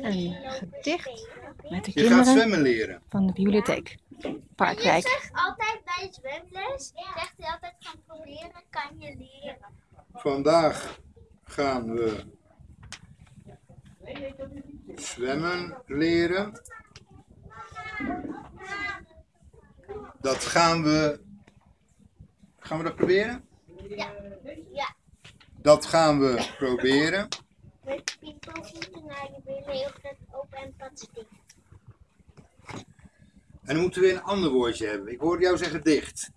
Een gedicht met de Je gaat kinderen zwemmen leren. van de bibliotheek. Je Parkwijk. zegt altijd bij de zwemles, zegt hij altijd van proberen kan je leren. Vandaag gaan we zwemmen leren. Dat gaan we. Gaan we dat proberen? Ja. Ja. Dat gaan we proberen. Met naar je billen heel groot open en dicht. En dan moeten we weer een ander woordje hebben. Ik hoorde jou zeggen dicht.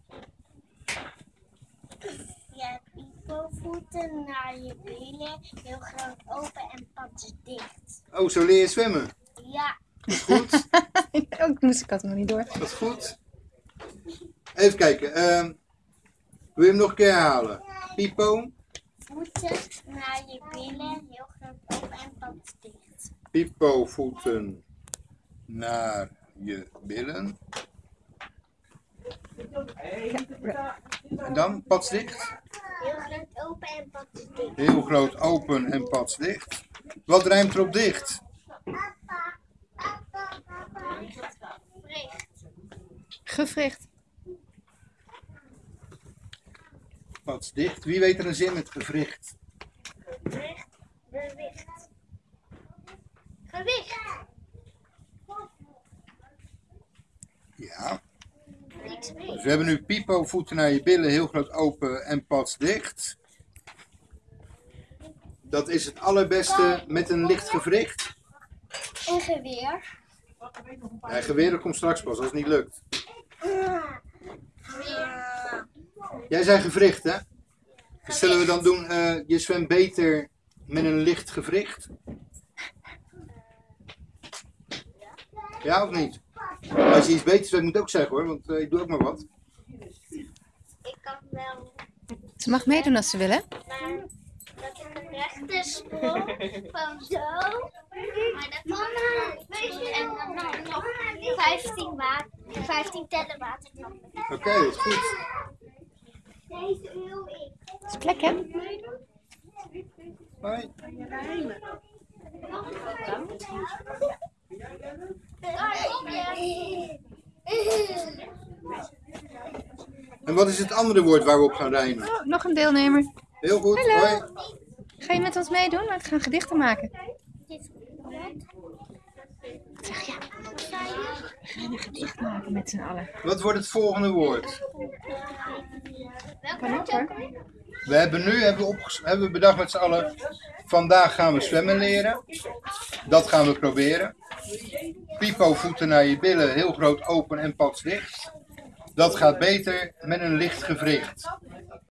Ja, piepelvoeten naar je billen heel groot open en pas dicht. Oh, zo leer je zwemmen. Ja. Dat is goed. Ook moest ik had hem nog niet door. Dat is goed. Even kijken. ehm, wil je hem nog een keer herhalen? Pipo, Voeten naar je billen heel groot open en pas dicht. Pipo voeten naar je billen. En dan pats dicht. Heel groot open en pas dicht. Heel groot open en pats dicht. Wat rijmt erop dicht? Gevricht. Pats dicht. Wie weet er een zin met gewricht? Bericht. Gewicht. Ja. Dus we hebben nu pipo voeten naar je billen. Heel groot open en pats dicht. Dat is het allerbeste met een licht gewricht. En geweer. Ja, geweer komt straks pas als het niet lukt. Jij zei gewricht, hè? Dus zullen we dan doen, eh, je zwemt beter met een licht gewricht? Ja of niet? Als je iets beter zwemt, moet je ook zeggen hoor, want eh, ik doe ook maar wat. Ik kan wel, Ze mag meedoen als ze willen. maar dat ik een rechte sprong van zo. Maar dat kan En dan nog 15, water, 15 tellen water. Oké, dat is goed. Deze wil ik. Het is plek, hè? Hoi. En wat is het andere woord waar we op gaan rijmen? Oh, nog een deelnemer. Heel goed, Hallo. hoi. Ga je met ons meedoen? We gaan gedichten maken. Zeg ja. We gaan een gedicht maken met z'n allen. Wat wordt het volgende woord? Kan hoor. We hebben nu hebben we, hebben we bedacht met z'n allen, vandaag gaan we zwemmen leren. Dat gaan we proberen. Pipo voeten naar je billen, heel groot open en pats dicht. Dat gaat beter met een licht gewricht.